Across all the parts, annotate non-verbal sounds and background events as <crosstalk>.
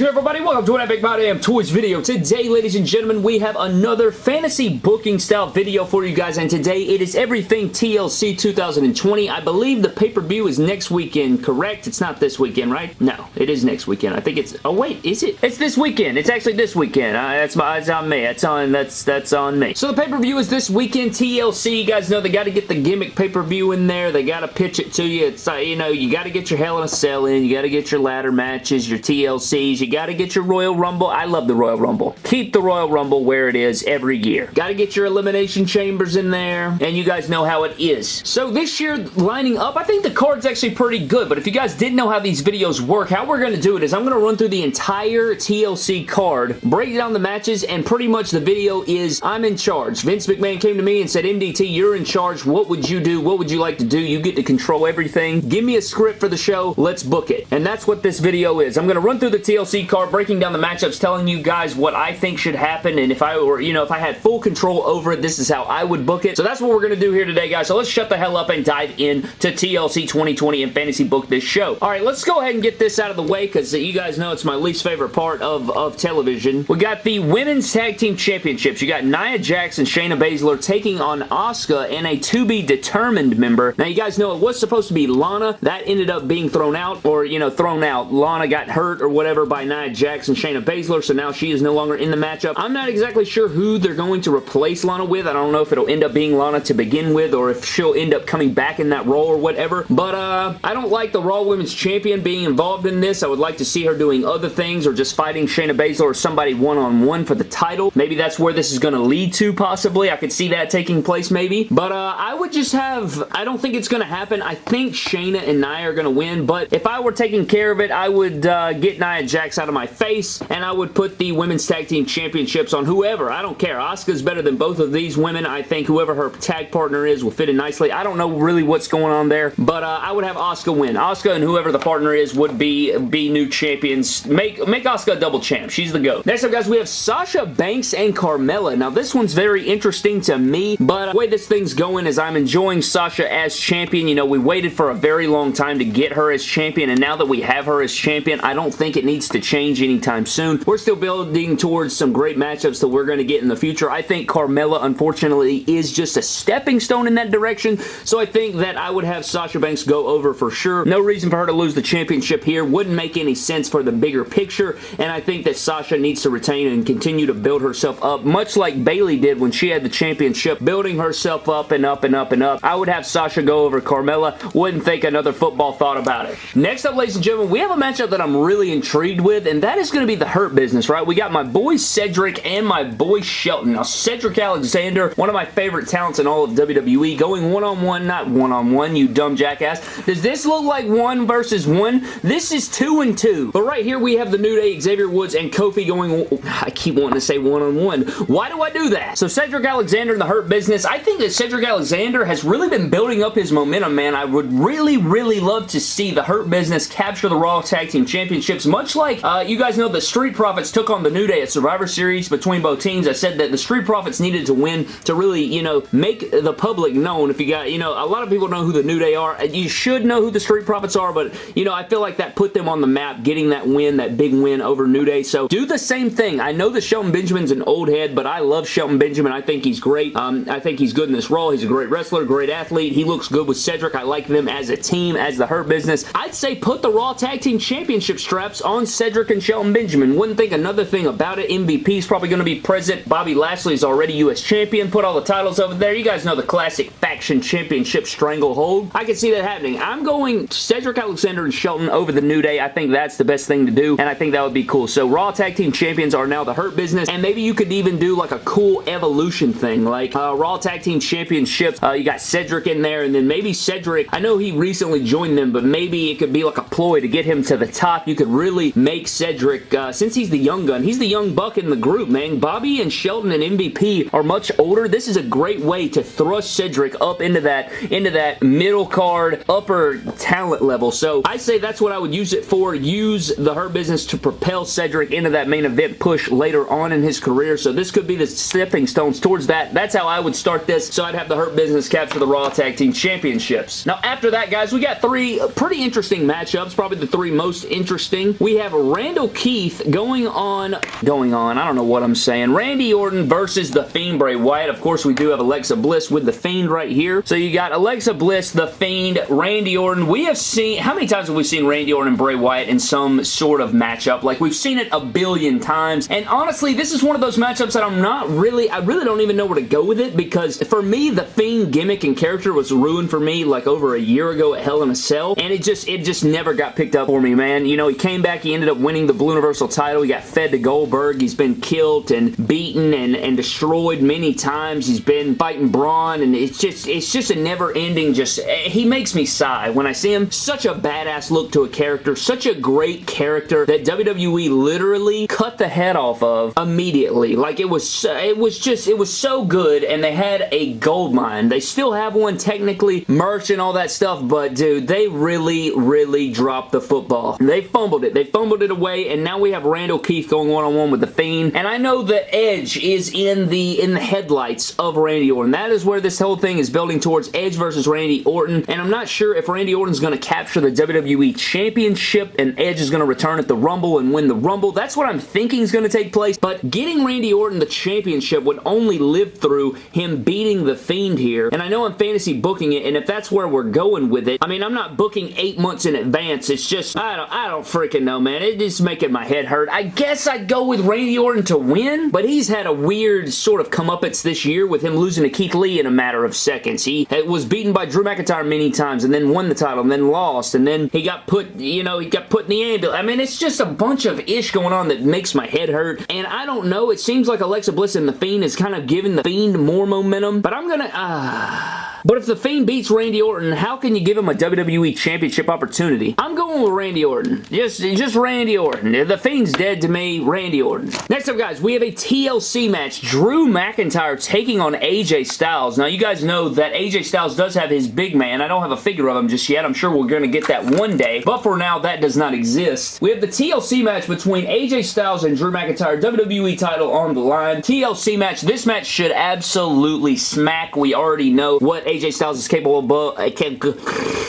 good, everybody? Welcome to an Epic My Damn Toys video. Today, ladies and gentlemen, we have another fantasy booking style video for you guys, and today it is everything TLC 2020. I believe the pay-per-view is next weekend, correct? It's not this weekend, right? No, it is next weekend. I think it's... Oh, wait, is it? It's this weekend. It's actually this weekend. Uh, that's, my, that's on me. That's on, that's, that's on me. So the pay-per-view is this weekend, TLC. You guys know they got to get the gimmick pay-per-view in there. They got to pitch it to you. It's, uh, you know, you got to get your Hell in a Cell in. You got to get your ladder matches, your TLCs, you got to get your Royal Rumble. I love the Royal Rumble. Keep the Royal Rumble where it is every year. Got to get your Elimination Chambers in there, and you guys know how it is. So this year, lining up, I think the card's actually pretty good, but if you guys didn't know how these videos work, how we're to do it is I'm to run through the entire TLC card, break down the matches, and pretty much the video is I'm in charge. Vince McMahon came to me and said, MDT, you're in charge. What would you do? What would you like to do? You get to control everything. Give me a script for the show. Let's book it. And that's what this video is. I'm to run through the TLC Card, breaking down the matchups, telling you guys what I think should happen, and if I were, you know, if I had full control over it, this is how I would book it. So that's what we're going to do here today, guys. So let's shut the hell up and dive in to TLC 2020 and fantasy book this show. All right, let's go ahead and get this out of the way because you guys know it's my least favorite part of, of television. We got the Women's Tag Team Championships. You got Nia Jax and Shayna Baszler taking on Asuka and a to-be-determined member. Now, you guys know it was supposed to be Lana. That ended up being thrown out or, you know, thrown out. Lana got hurt or whatever by Nia and Shayna Baszler, so now she is no longer in the matchup. I'm not exactly sure who they're going to replace Lana with. I don't know if it'll end up being Lana to begin with or if she'll end up coming back in that role or whatever, but uh, I don't like the Raw Women's Champion being involved in this. I would like to see her doing other things or just fighting Shayna Baszler or somebody one-on-one -on -one for the title. Maybe that's where this is going to lead to, possibly. I could see that taking place, maybe. But uh, I would just have... I don't think it's going to happen. I think Shayna and Nia are going to win, but if I were taking care of it, I would uh, get Nia Jax out of my face, and I would put the Women's Tag Team Championships on whoever. I don't care. Asuka's better than both of these women. I think whoever her tag partner is will fit in nicely. I don't know really what's going on there, but uh, I would have Asuka win. Asuka and whoever the partner is would be be new champions. Make, make Asuka a double champ. She's the GOAT. Next up, guys, we have Sasha Banks and Carmella. Now, this one's very interesting to me, but the way this thing's going is I'm enjoying Sasha as champion. You know, we waited for a very long time to get her as champion, and now that we have her as champion, I don't think it needs to change anytime soon. We're still building towards some great matchups that we're going to get in the future. I think Carmella, unfortunately, is just a stepping stone in that direction, so I think that I would have Sasha Banks go over for sure. No reason for her to lose the championship here. Wouldn't make any sense for the bigger picture, and I think that Sasha needs to retain and continue to build herself up, much like Bayley did when she had the championship, building herself up and up and up and up. I would have Sasha go over Carmella. Wouldn't think another football thought about it. Next up, ladies and gentlemen, we have a matchup that I'm really intrigued with, and that is going to be the Hurt Business, right? We got my boy Cedric and my boy Shelton. Now, Cedric Alexander, one of my favorite talents in all of WWE, going one-on-one, -on -one, not one-on-one, -on -one, you dumb jackass. Does this look like one versus one? This is two and two. But right here, we have the New Day, Xavier Woods, and Kofi going, I keep wanting to say one-on-one. -on -one. Why do I do that? So Cedric Alexander in the Hurt Business, I think that Cedric Alexander has really been building up his momentum, man. I would really, really love to see the Hurt Business capture the Raw Tag Team Championships, much like, <laughs> uh, you guys know the Street Profits took on the New Day at Survivor Series between both teams. I said that the Street Profits needed to win to really, you know, make the public known. If you got, you know, a lot of people know who the New Day are. You should know who the Street Profits are, but, you know, I feel like that put them on the map, getting that win, that big win over New Day. So do the same thing. I know that Shelton Benjamin's an old head, but I love Shelton Benjamin. I think he's great. Um, I think he's good in this role. He's a great wrestler, great athlete. He looks good with Cedric. I like them as a team, as the Hurt Business. I'd say put the Raw Tag Team Championship straps on Cedric and Shelton Benjamin. Wouldn't think another thing about it. MVP is probably going to be present. Bobby Lashley is already U.S. Champion. Put all the titles over there. You guys know the classic faction championship stranglehold. I can see that happening. I'm going Cedric Alexander and Shelton over the New Day. I think that's the best thing to do, and I think that would be cool. So Raw Tag Team Champions are now the Hurt Business, and maybe you could even do like a cool evolution thing, like uh, Raw Tag Team Championships. Uh, you got Cedric in there, and then maybe Cedric, I know he recently joined them, but maybe it could be like a ploy to get him to the top. You could really make Cedric, uh, since he's the young gun, he's the young buck in the group, man. Bobby and Shelton and MVP are much older. This is a great way to thrust Cedric up into that, into that middle card, upper talent level. So I say that's what I would use it for. Use the Hurt Business to propel Cedric into that main event push later on in his career. So this could be the stepping stones towards that. That's how I would start this. So I'd have the Hurt Business capture the Raw Tag Team Championships. Now after that, guys, we got three pretty interesting matchups. Probably the three most interesting. We have Randall Keith going on, going on, I don't know what I'm saying. Randy Orton versus The Fiend Bray Wyatt. Of course, we do have Alexa Bliss with The Fiend right here. So you got Alexa Bliss, The Fiend, Randy Orton. We have seen, how many times have we seen Randy Orton and Bray Wyatt in some sort of matchup? Like, we've seen it a billion times. And honestly, this is one of those matchups that I'm not really, I really don't even know where to go with it because for me, The Fiend gimmick and character was ruined for me like over a year ago at Hell in a Cell. And it just, it just never got picked up for me, man. You know, he came back, he ended up winning the Blue Universal title. He got fed to Goldberg. He's been killed and beaten and, and destroyed many times. He's been fighting Braun and it's just, it's just a never ending just, eh, he makes me sigh when I see him. Such a badass look to a character. Such a great character that WWE literally cut the head off of immediately. Like it was, it was just, it was so good and they had a gold mine. They still have one technically, merch and all that stuff, but dude, they really, really dropped the football. They fumbled it. They fumbled it away and now we have Randall Keith going one-on-one -on -one with The Fiend. And I know the Edge is in the in the headlights of Randy Orton. That is where this whole thing is building towards Edge versus Randy Orton. And I'm not sure if Randy Orton's going to capture the WWE Championship and Edge is going to return at the Rumble and win the Rumble. That's what I'm thinking is going to take place. But getting Randy Orton the championship would only live through him beating The Fiend here. And I know I'm fantasy booking it, and if that's where we're going with it, I mean, I'm not booking eight months in advance. It's just, I don't, I don't freaking know, man. It is making my head hurt. I guess I'd go with Randy Orton to win, but he's had a weird sort of comeuppance this year with him losing to Keith Lee in a matter of seconds. He was beaten by Drew McIntyre many times and then won the title and then lost and then he got put, you know, he got put in the ambulance. I mean, it's just a bunch of ish going on that makes my head hurt and I don't know. It seems like Alexa Bliss and The Fiend is kind of giving The Fiend more momentum, but I'm gonna, ah... Uh, but if The Fiend beats Randy Orton, how can you give him a WWE Championship opportunity? I'm going with Randy Orton. Just, just Randy Orton. The Fiend's dead to me, Randy Orton. Next up, guys, we have a TLC match. Drew McIntyre taking on AJ Styles. Now, you guys know that AJ Styles does have his big man. I don't have a figure of him just yet. I'm sure we're going to get that one day. But for now, that does not exist. We have the TLC match between AJ Styles and Drew McIntyre. WWE title on the line. TLC match. This match should absolutely smack. We already know what AJ Styles is capable of,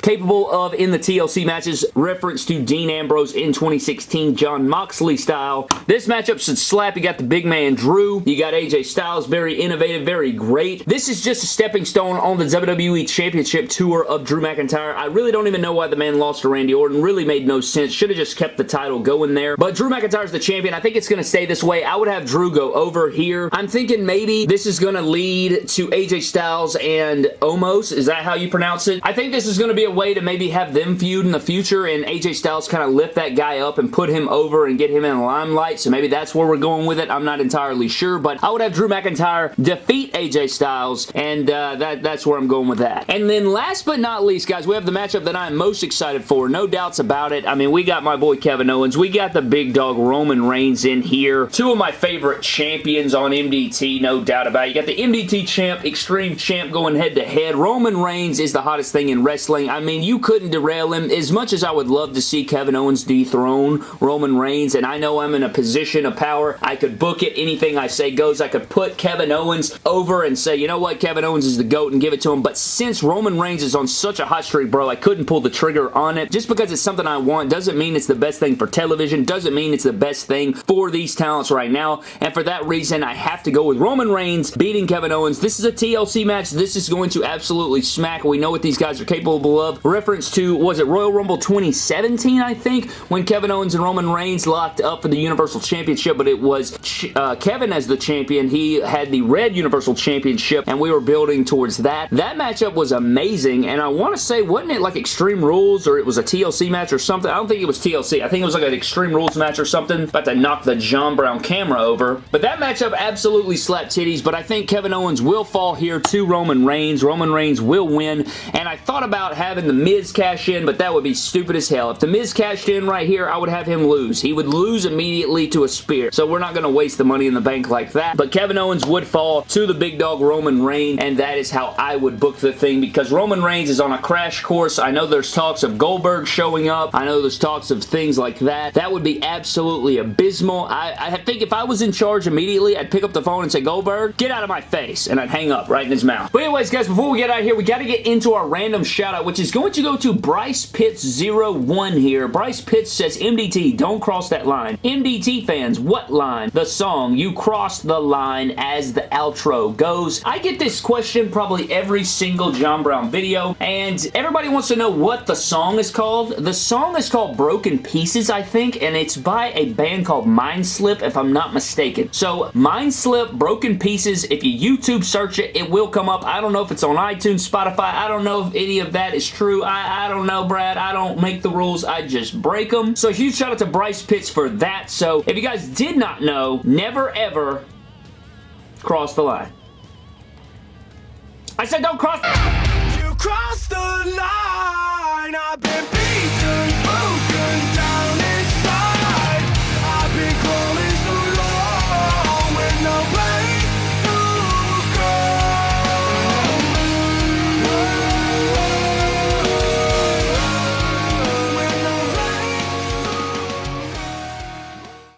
capable of in the TLC matches. Reference to Dean Ambrose in 2016, Jon Moxley style. This matchup should slap. You got the big man Drew. You got AJ Styles. Very innovative, very great. This is just a stepping stone on the WWE Championship Tour of Drew McIntyre. I really don't even know why the man lost to Randy Orton. Really made no sense. Should have just kept the title going there. But Drew McIntyre's the champion. I think it's going to stay this way. I would have Drew go over here. I'm thinking maybe this is going to lead to AJ Styles and Omos. Is that how you pronounce it? I think this is going to be a way to maybe have them feud in the future and AJ Styles kind of lift that guy up and put him over and get him in the limelight. So maybe that's where we're going with it. I'm not entirely sure, but I would have Drew McIntyre defeat AJ Styles and uh, that, that's where I'm going with that. And then last but not least, guys, we have the matchup that I'm most excited for. No doubts about it. I mean, we got my boy Kevin Owens. We got the big dog Roman Reigns in here. Two of my favorite champions on MDT, no doubt about it. You got the MDT champ, Extreme champ going head to head. Roman Reigns is the hottest thing in wrestling. I mean, you couldn't derail him. As much as I would love to see Kevin Owens dethrone Roman Reigns, and I know I'm in a position of power, I could book it. Anything I say goes. I could put Kevin Owens over and say, you know what, Kevin Owens is the GOAT and give it to him. But since Roman Reigns is on such a hot streak, bro, I couldn't pull the trigger on it. Just because it's something I want doesn't mean it's the best thing for television, doesn't mean it's the best thing for these talents right now. And for that reason, I have to go with Roman Reigns beating Kevin Owens. This is a TLC match. This is going to absolutely smack. We know what these guys are capable of. Reference to, was it Royal Rumble 2017, I think, when Kevin Owens and Roman Reigns locked up for the Universal Championship, but it was uh, Kevin as the champion. He had the red Universal Championship, and we were building towards that. That matchup was amazing, and I want to say, wasn't it like Extreme Rules, or it was a TLC match or something? I don't think it was TLC. I think it was like an Extreme Rules match or something. About to knock the John Brown camera over. But that matchup absolutely slapped titties, but I think Kevin Owens will fall here to Roman Reigns. Roman Reigns will win, and I thought about having The Miz cash in, but that would be stupid as hell. If The Miz cashed in right here, I would have him lose. He would lose immediately to a spear, so we're not going to waste the money in the bank like that. But Kevin Owens would fall to the big dog Roman Reigns, and that is how I would book the thing because Roman Reigns is on a crash course. I know there's talks of Goldberg showing up. I know there's talks of things like that. That would be absolutely abysmal. I, I think if I was in charge immediately, I'd pick up the phone and say, Goldberg, get out of my face, and I'd hang up right in his mouth. But anyways, guys, before we get out of here, we got to get into our random shout out, which is going to go to Bryce Pitts 01 one here. Bryce Pitts says, MDT, don't cross that line. MDT fans, what line? The song, You Cross the Line as the outro goes. I get this question probably every single John Brown video, and everybody wants to know what the song is called. The song is called Broken Pieces, I think, and it's by a band called Mindslip, if I'm not mistaken. So, Mindslip, Broken Pieces, if you YouTube search it, it will come up. I don't know if it's on iTunes, Spotify. I don't know if any of that is true. I, I don't know, Brad. I don't make the rules. I just break them. So, huge shout out to Bryce Pitts for that. So, if you guys did not know, never ever cross the line. I said don't cross. You the line.